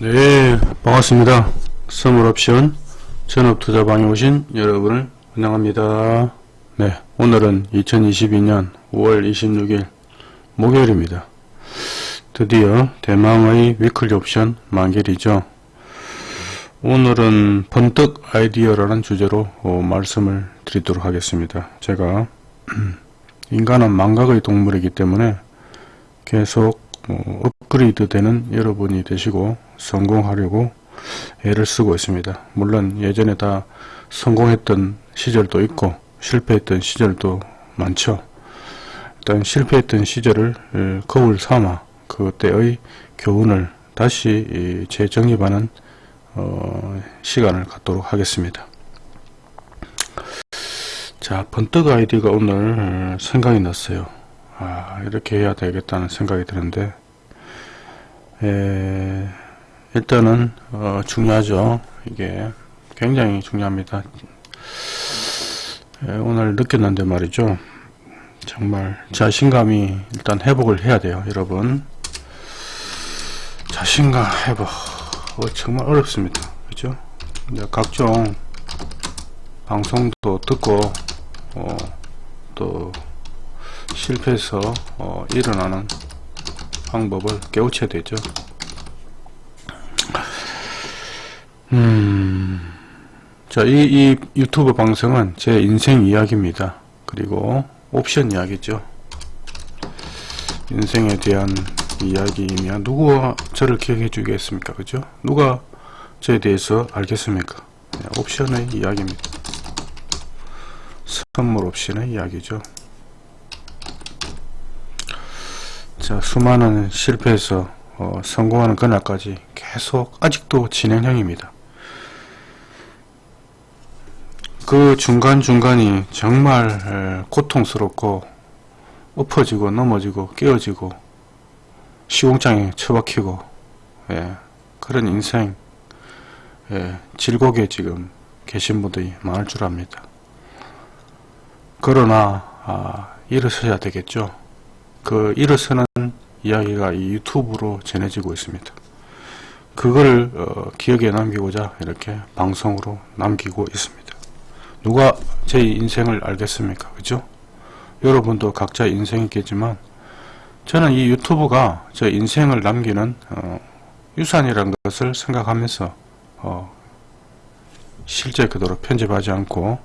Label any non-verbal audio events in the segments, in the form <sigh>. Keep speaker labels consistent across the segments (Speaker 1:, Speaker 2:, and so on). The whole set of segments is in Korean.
Speaker 1: 네 반갑습니다. 선물옵션 전업투자방에 오신 여러분을 환영합니다. 네 오늘은 2022년 5월 26일 목요일입니다. 드디어 대망의 위클리 옵션 만기이죠. 오늘은 번뜩 아이디어라는 주제로 어, 말씀을 드리도록 하겠습니다. 제가 <clears throat> 인간은 망각의 동물이기 때문에 계속 어, 업그레이드 되는 여러분이 되시고 성공하려고 애를 쓰고 있습니다. 물론 예전에 다 성공했던 시절도 있고 실패했던 시절도 많죠. 일단 실패했던 시절을 거울 삼아 그때의 교훈을 다시 재정립하는 어, 시간을 갖도록 하겠습니다. 자 번뜩 아이디가 오늘 생각이 났어요. 아 이렇게 해야 되겠다는 생각이 드는데 에, 일단은 어, 중요하죠. 이게 굉장히 중요합니다. 에, 오늘 느꼈는데 말이죠. 정말 자신감이 일단 회복을 해야 돼요 여러분. 자신감 회복. 어, 정말 어렵습니다. 그죠? 각종 방송도 듣고 어, 또 실패해서 어, 일어나는 방법을 깨우쳐야 되죠 음, 자, 이, 이 유튜브 방송은 제 인생 이야기입니다. 그리고 옵션 이야기죠. 인생에 대한 이야기이면 누구가 저를 기억해 주겠습니까? 그죠? 누가 저에 대해서 알겠습니까? 네, 옵션의 이야기입니다. 선물 옵션의 이야기죠. 자, 수많은 실패에서 어, 성공하는 그날까지 계속 아직도 진행형입니다. 그 중간중간이 정말 고통스럽고 엎어지고 넘어지고 깨어지고 시공장에 처박히고 예, 그런 인생 예, 질곡에 지금 계신 분들이 많을 줄 압니다. 그러나 아, 일어서야 되겠죠. 그 일어서는 이야기가 이 유튜브로 전해지고 있습니다. 그걸 어, 기억에 남기고자 이렇게 방송으로 남기고 있습니다. 누가 제 인생을 알겠습니까? 그죠? 여러분도 각자 인생이 있겠지만 저는 이 유튜브가 저 인생을 남기는 어, 유산이라는 것을 생각하면서 어, 실제 그대로 편집하지 않고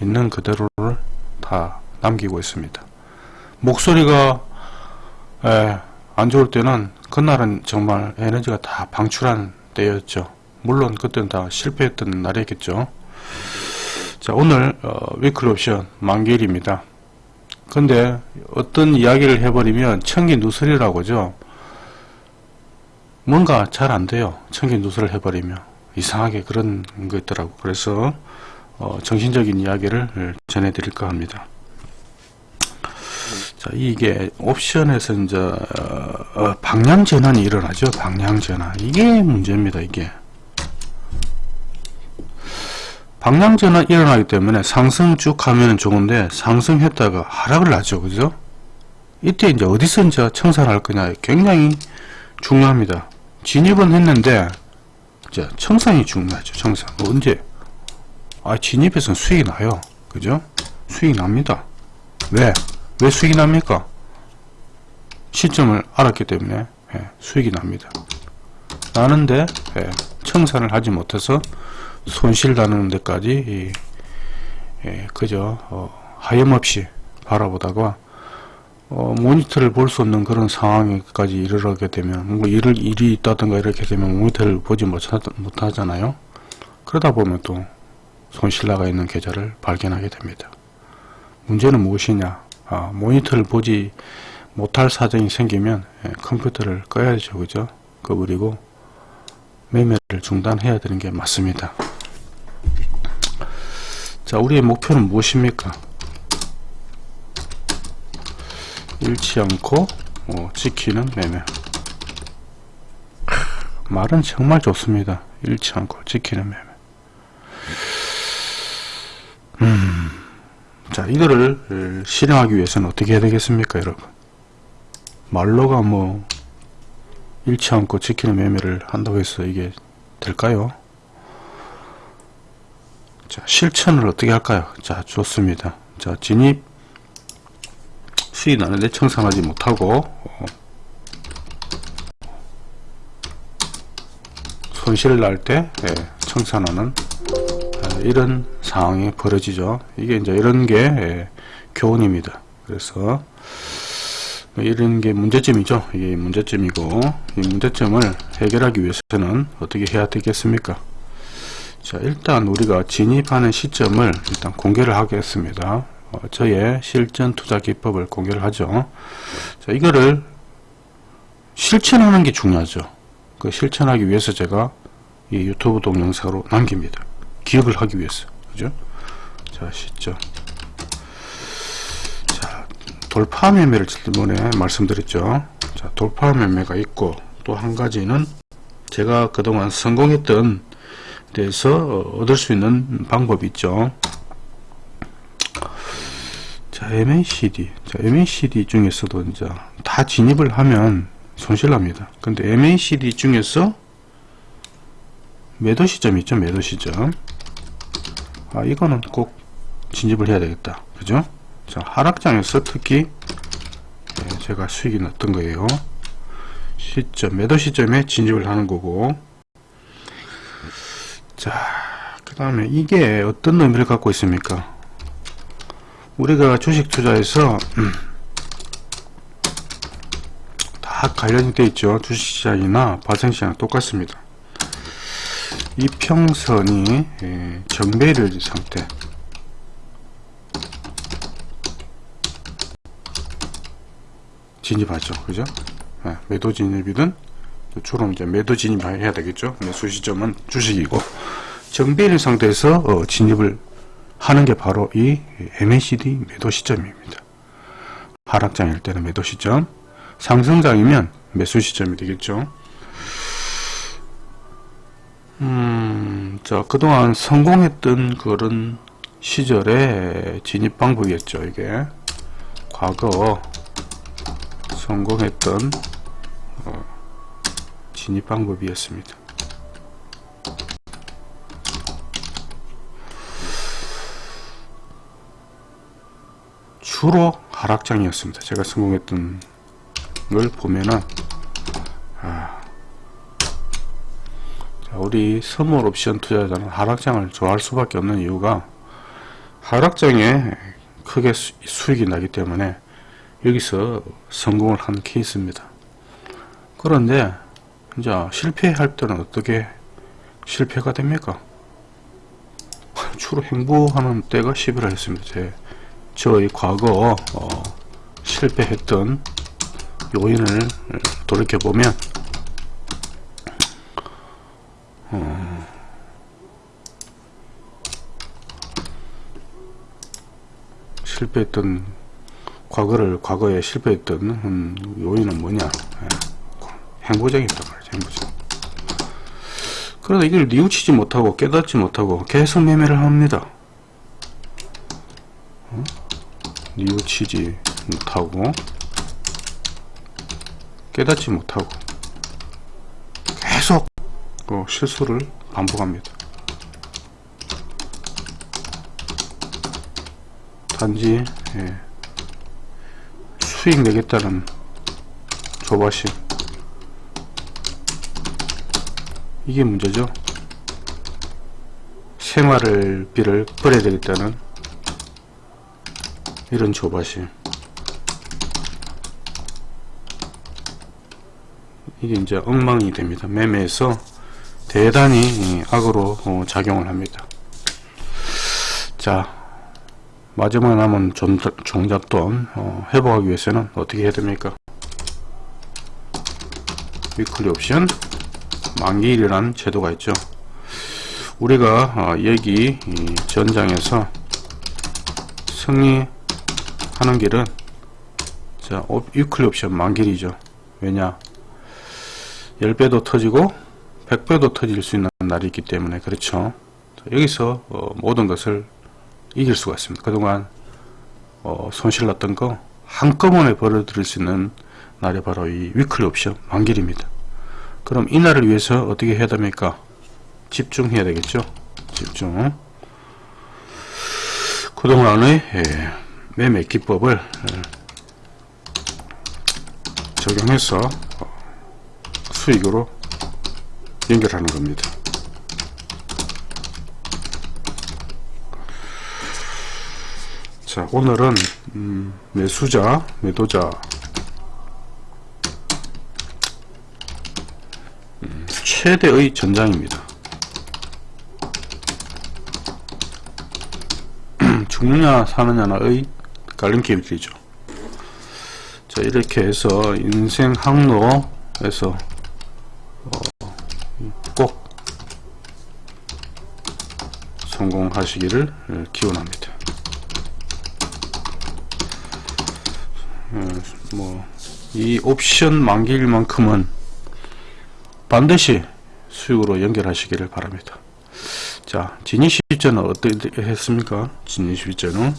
Speaker 1: 있는 그대로를 다 남기고 있습니다. 목소리가 에, 안 좋을 때는 그날은 정말 에너지가 다 방출한 때였죠. 물론 그때는 다 실패했던 날이겠죠. 자 오늘 어, 위클 옵션 만기일입니다. 근데 어떤 이야기를 해버리면 청기 누설이라고 죠 뭔가 잘 안돼요. 청기 누설을 해버리면 이상하게 그런 거 있더라고. 그래서 어, 정신적인 이야기를 전해드릴까 합니다. 자, 이게 옵션에서 이제 어, 어, 방향 전환이 일어나죠. 방향 전환. 이게 문제입니다. 이게. 방향전환 일어나기 때문에 상승 쭉 하면 좋은데 상승했다가 하락을 하죠. 그죠? 이때 이제 어디서 이제 청산할 을 거냐. 굉장히 중요합니다. 진입은 했는데 이제 청산이 중요하죠. 청산. 언제? 아 진입에서는 수익이 나요. 그죠? 수익이 납니다. 왜? 왜 수익이 납니까? 시점을 알았기 때문에 예, 수익이 납니다. 나는데 예, 청산을 하지 못해서 손실 나는 데까지 예, 그저 어, 하염없이 바라보다가 어, 모니터를 볼 수 없는 그런 상황까지 이르게 되면 뭐 일을 일이 있다든가 이렇게 되면 모니터를 보지 못하, 못하잖아요. 그러다 보면 또 손실 나가 있는 계좌를 발견하게 됩니다. 문제는 무엇이냐? 아, 모니터를 보지 못할 사정이 생기면 예, 컴퓨터를 꺼야죠. 그죠? 꺼버리고 매매를 중단해야 되는 게 맞습니다 자 우리의 목표는 무엇입니까? 잃지 않고 어, 지키는 매매. 말은 정말 좋습니다. 잃지 않고 지키는 매매. 음, 자 이거를 실행하기 위해서는 어떻게 해야 되겠습니까 여러분? 말로가 뭐 잃지 않고 지키는 매매를 한다고 해서 이게 될까요? 자, 실천을 어떻게 할까요? 자, 좋습니다. 자, 진입 수익 나는데 청산하지 못하고 어, 손실 날때 예, 청산하는 아, 이런 상황이 벌어지죠. 이게 이제 이런 게 예, 교훈입니다. 그래서 이런 게 문제점이죠. 이게 문제점이고 이 문제점을 해결하기 위해서는 어떻게 해야 되겠습니까? 자 일단 우리가 진입하는 시점을 일단 공개를 하겠습니다. 어, 저의 실전 투자 기법을 공개를 하죠. 자 이거를 실천하는 게 중요하죠. 그 실천하기 위해서 제가 이 유튜브 동영상으로 남깁니다. 기억을 하기 위해서. 그죠? 자, 시점. 자, 돌파 매매를 지난번에 말씀드렸죠. 자, 돌파 매매가 있고 또 한 가지는 제가 그동안 성공했던 데서 얻을 수 있는 방법이 있죠. 자, MACD. 자, MACD 중에서도 이제 다 진입을 하면 손실납니다. 근데 MACD 중에서 매도 시점 있죠 매도 시점 아 이거는 꼭 진입을 해야 되겠다 그죠 자 하락장에서 특히 네, 제가 수익이 났던 거예요 시점 매도 시점에 진입을 하는 거고 자 그 다음에 이게 어떤 의미를 갖고 있습니까? 우리가 주식 투자에서 음, 다 관련이 되어 있죠. 주식시장이나 발생시장 똑같습니다. 이평선이 예, 정배를 상태. 진입하죠. 그죠? 예, 매도 진입이든 주로 이제 매도 진입해야 되겠죠. 매수 시점은 주식이고. 정배일 상태에서 어, 진입을 하는 게 바로 이 MACD 매도 시점입니다. 하락장일 때는 매도 시점. 상승장이면 매수 시점이 되겠죠. 음, 자, 그동안 성공했던 그런 시절의 진입 방법이었죠, 이게. 과거 성공했던 어, 진입 방법이었습니다. 주로 하락장이었습니다. 제가 성공했던 걸 보면은 아, 우리 선물 옵션 투자자는 하락장을 좋아할 수밖에 없는 이유가 하락장에 크게 수, 수익이 나기 때문에 여기서 성공을 한 케이스입니다. 그런데 이제 실패할 때는 어떻게 실패가 됩니까? 주로 행보하는 때가 11월 했습니다. 제, 저의 과거 어, 실패했던 요인을 돌이켜보면 어. 실패했던 과거를 과거에 실패했던 음, 요인은 뭐냐 예. 말이죠 행보적 그러나 이걸 뉘우치지 못하고 깨닫지 못하고 계속 매매를 합니다 어? 뉘우치지 못하고 깨닫지 못하고 계속 그 실수를 반복합니다. 단지 예, 수익 내겠다는 조바심 이게 문제죠. 생활을 비를 버려야 되겠다는 이런 조바심 이게 이제 엉망이 됩니다. 매매에서 대단히 악으로 어, 작용을 합니다. 자 마지막에 남은 종잣돈 어, 회복하기 위해서는 어떻게 해야 됩니까? weekly 옵션 만기일이라는 제도가 있죠. 우리가 어, 여기 전장에서 승리하는 길은 자 weekly 옵션 만기일이죠. 왜냐 10배도 터지고 100배도 터질 수 있는 날이 있기 때문에 그렇죠 여기서 어, 모든 것을 이길 수가 있습니다 그동안 어, 손실 났던 거 한꺼번에 벌어들일 수 있는 날이 바로 이 위클리 옵션 만길입니다 그럼 이날을 위해서 어떻게 해야 됩니까? 집중해야 되겠죠? 집중. 그동안의 예, 매매 기법을 예, 적용해서 어, 수익으로 연결하는 겁니다. 자 오늘은 음, 매수자 매도자 음, 최대의 전장입니다. <clears throat> 죽느냐 사느냐의 갈림길이죠. 자 이렇게 해서 인생 항로에서 어, 꼭 성공하시기를 기원합니다. 뭐이 옵션 만기일 만큼은 반드시 수익으로 연결하시기를 바랍니다. 자, 진입 시점은 어떻게 했습니까? 진입 시점은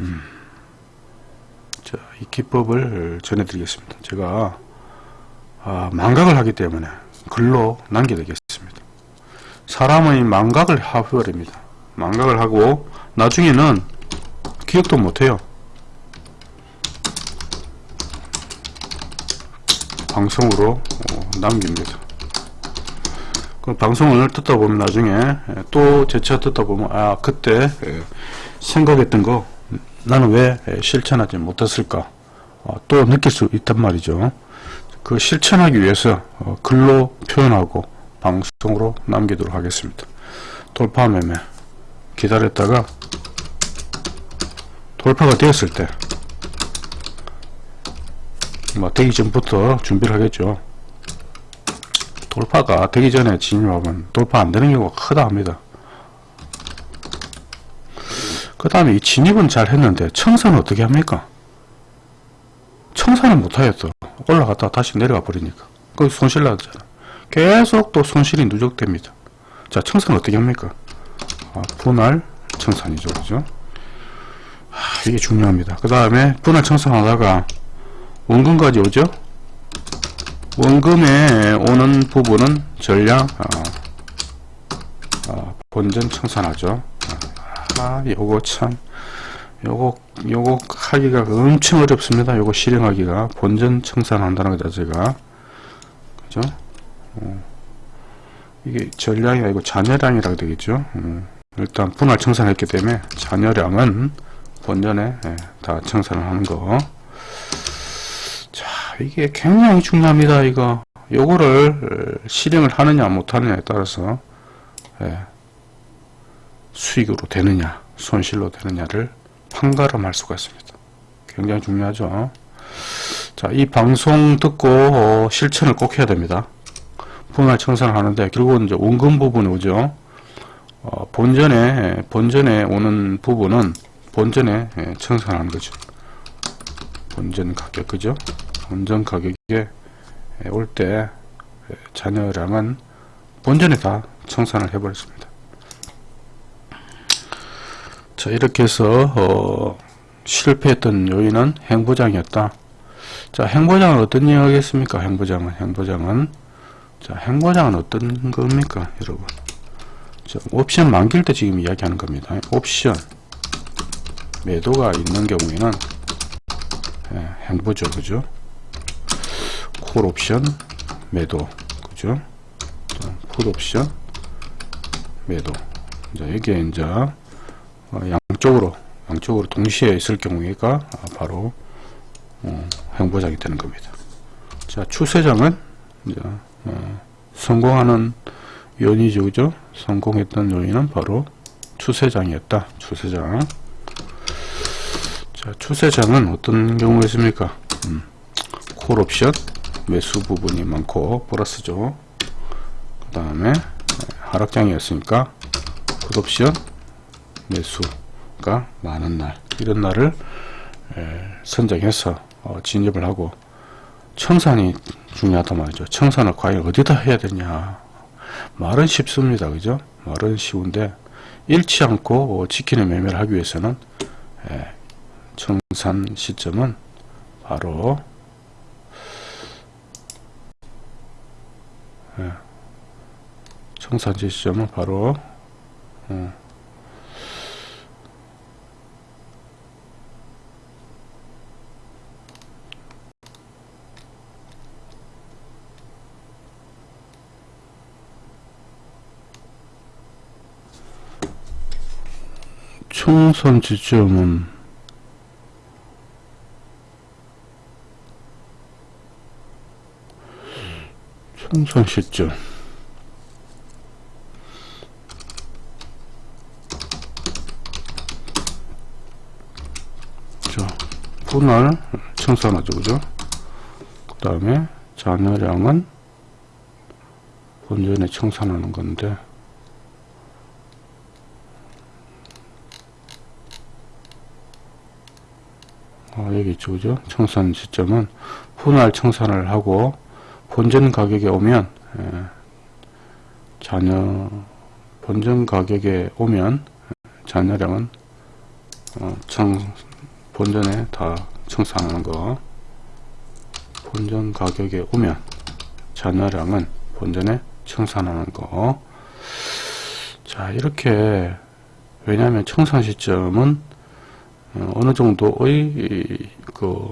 Speaker 1: 음, 자, 이 기법을 전해드리겠습니다. 제가 아, 망각을 하기 때문에 글로 남겨드리겠습니다. 사람의 망각을 해버립니다. 망각을 하고 나중에는 기억도 못해요. 방송으로 어, 남깁니다. 그 방송을 듣다 보면 나중에 예, 또 재차 듣다 보면 아 그때 예, 생각했던 거 나는 왜 예, 실천하지 못했을까 어, 또 느낄 수 있단 말이죠. 그 실천하기 위해서 어, 글로 표현하고 방송으로 남기도록 하겠습니다. 돌파 매매 기다렸다가 돌파가 되었을 때뭐 되기 전부터 준비를 하겠죠 돌파가 되기 전에 진입하면 돌파 안 되는 경우가 크다 합니다. 그 다음에 이 진입은 잘 했는데 청산은 어떻게 합니까? 청산은 못하겠어. 올라갔다가 다시 내려가 버리니까. 그 손실 나잖아. 계속 또 손실이 누적됩니다. 자 청산 어떻게 합니까? 아, 분할 청산이죠 그죠? 아, 이게 중요합니다. 그 다음에 분할 청산하다가 원금까지 오죠 원금에 오는 부분은 전량 어, 어, 본전 청산하죠. 아 요거 참 요거 요거 하기가 엄청 어렵습니다. 요거 실행하기가. 본전 청산한다는 거 자체가. 그죠? 어, 이게 전량이 아니고 잔여량이라고 되겠죠? 음, 일단 분할 청산했기 때문에 잔여량은 본전에 예, 다 청산을 하는 거 이게 굉장히 중요합니다 이거. 요거를 실행을 하느냐 못하느냐에 따라서 예, 수익으로 되느냐 손실로 되느냐를 판가름할 수가 있습니다. 굉장히 중요하죠. 자이 방송 듣고 어, 실천을 꼭 해야 됩니다. 분할 청산을 하는데 결국은 이제 원금 부분이 오죠. 어, 본전에 본전에 오는 부분은 본전에 예, 청산하는 거죠. 본전 가격 그죠 본전 가격에 올 때 잔여량은 본전에 다 청산을 해버렸습니다. 자 이렇게 해서 어, 실패했던 요인은 행보장이었다. 자 행보장은 어떤 이야기겠습니까? 행보장은 행보장은 자 행보장은 어떤 겁니까, 여러분? 자, 옵션 만길 때 지금 이야기하는 겁니다. 옵션 매도가 있는 경우에는 예, 행보죠, 그죠? 콜 옵션 매도. 그죠? 콜 옵션 매도. 자 여기에 이제 어, 양쪽으로 양쪽으로 동시에 있을 경우가 바로 어, 행보장이 되는 겁니다. 자 추세장은 이제 어, 성공하는 요인이죠. 그죠? 성공했던 요인은 바로 추세장이었다. 추세장. 자 추세장은 어떤 경우가 있습니까? 음, 콜 옵션 매수 부분이 많고 플러스죠. 그 다음에 하락장이었으니까 굿옵션 매수가 많은 날 이런 날을 선정해서 어, 진입을 하고 청산이 중요하단 말이죠. 청산을 과연 어디다 해야 되냐. 말은 쉽습니다. 그죠? 말은 쉬운데 잃지 않고 어, 지키는 매매를 하기 위해서는 청산 시점은 바로 청산지 시점은 바로 어. 총선 지점은 총선 시점 자 분할 청산하죠 그죠. 그 다음에 잔여량은 본전에 청산하는 건데. 어, 여기 있죠 그죠? 청산 시점은 분할 청산을 하고 본전 가격에 오면 예, 잔여 본전 가격에 오면 잔여량은 어, 청 본전에 다 청산하는 거. 본전 가격에 오면 잔여량은 본전에 청산하는 거. 자 이렇게 왜냐하면 청산 시점은 어, 어느 정도의 이, 그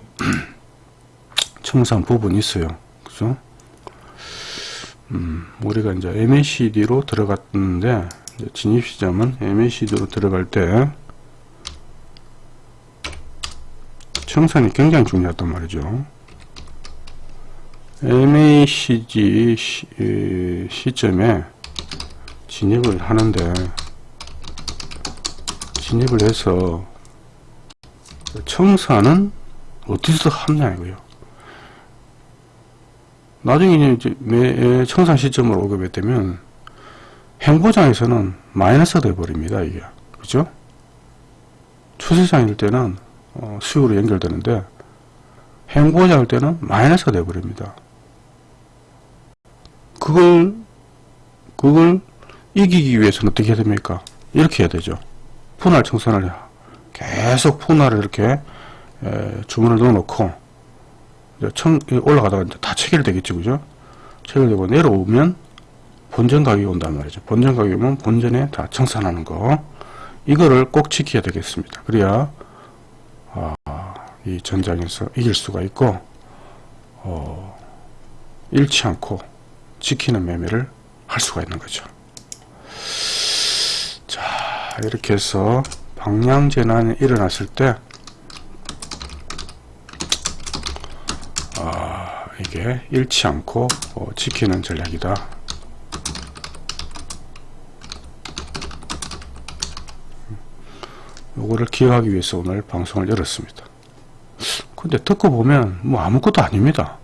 Speaker 1: <clears throat> 청산 부분이 있어요 그죠 음, 우리가 이제 MACD로 들어갔는데 진입 시점은 MACD로 들어갈 때 청산이 굉장히 중요하단 말이죠. MACD 시, 에, 시점에 진입을 하는데 진입을 해서 청산은 어디서 하냐 이거요. 나중에 이제 매 청산 시점으로 오게 되면 행보장에서는 마이너스가 돼 버립니다 이게. 그죠? 추세장일 때는 어, 수요로 연결되는데 행보장일 때는 마이너스가 돼 버립니다. 그걸 그걸 이기기 위해서는 어떻게 해야 됩니까? 이렇게 해야 되죠. 분할 청산을 계속 분할을 이렇게 에, 주문을 넣어 놓고 청, 올라가다가 다 체결되겠죠, 그죠? 체결되고 내려오면 본전 가격이 온단 말이죠. 본전 가격이 오면 본전에 다 청산하는 거. 이거를 꼭 지켜야 되겠습니다. 그래야, 아, 이 전장에서 이길 수가 있고, 어, 잃지 않고 지키는 매매를 할 수가 있는 거죠. 자, 이렇게 해서 방향전환이 일어났을 때, 이게 잃지 않고 어, 지키는 전략이다. 요거를 기억하기 위해서 오늘 방송을 열었습니다. 근데 듣고 보면 뭐 아무것도 아닙니다.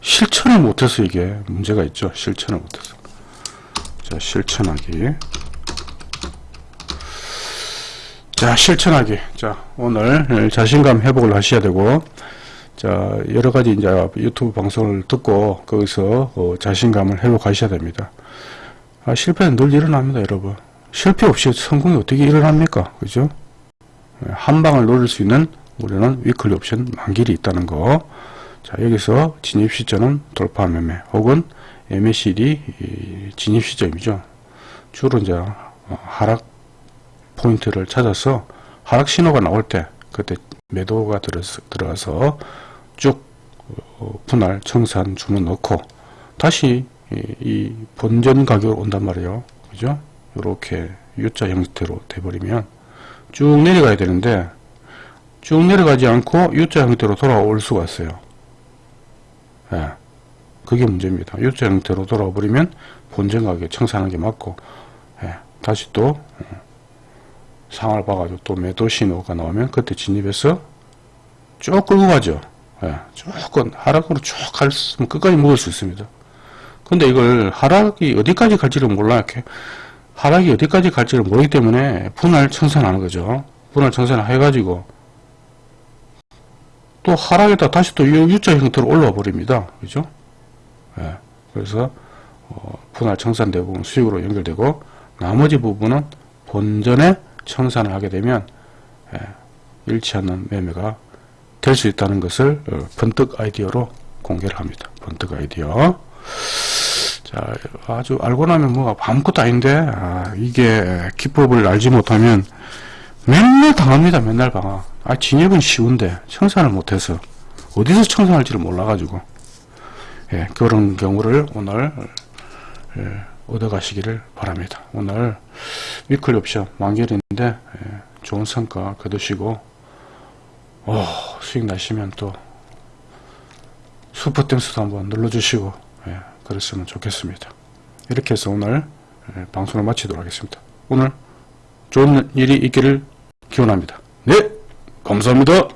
Speaker 1: 실천을 못해서 이게 문제가 있죠. 실천을 못해서. 자, 실천하기. 자, 실천하기. 자, 오늘 자신감 회복을 하셔야 되고, 자, 여러 가지 이제 유튜브 방송을 듣고 거기서 어, 자신감을 회복하셔야 됩니다. 아, 실패는 늘 일어납니다, 여러분. 실패 없이 성공이 어떻게 일어납니까? 그죠? 예, 한 방을 노릴 수 있는 우리는 위클리 옵션 만길이 있다는 거. 자, 여기서 진입 시점은 돌파 매매 혹은 MACD 진입 시점이죠. 주로 이제 어, 하락 포인트를 찾아서 하락 신호가 나올 때 그때 매도가 들어가서 쭉 어, 분할 청산 주문 넣고 다시 이 본전 가격 온단 말이에요. 그죠? 이렇게 U자 형태로 돼버리면 쭉 내려가야 되는데 쭉 내려가지 않고 U자 형태로 돌아올 수가 있어요. 예, 그게 문제입니다. U자 형태로 돌아와 버리면 본전 가격 청산하는 게 맞고 예, 다시 또 어, 상을 봐가지고 또 매도 신호가 나오면 그때 진입해서 쭉 끌고 가죠. 예, 조금 하락으로 쭉 갈수면 끝까지 먹을 수 있습니다. 근데 이걸 하락이 어디까지 갈지를 몰라 이렇게 하락이 어디까지 갈지를 모르기 때문에 분할 청산하는 거죠. 분할 청산을 해가지고 또 하락에다 다시 또 U자 형태로 올라와 버립니다. 그죠? 예, 그래서 어, 분할 청산 대부분 수익으로 연결되고 나머지 부분은 본전에 청산을 하게 되면 예, 않는 매매가 될 수 있다는 것을 번뜩 어, 아이디어로 공개를 합니다. 번뜩 아이디어. 자, 아주 알고 나면 뭐가 아무것도 아닌데, 아, 이게 기법을 알지 못하면 맨날 당합니다. 맨날 방학. 아, 진입은 쉬운데 청산을 못해서 어디서 청산할지를 몰라가지고 예, 그런 경우를 오늘 예, 얻어가시기를 바랍니다. 오늘 위클 옵션 만결인데 예, 좋은 성과 거두시고 오, 수익 나시면 또 슈퍼 땡스도 한번 눌러주시고 예, 그랬으면 좋겠습니다. 이렇게 해서 오늘 예, 방송을 마치도록 하겠습니다. 오늘 좋은 일이 있기를 기원합니다. 네, 감사합니다.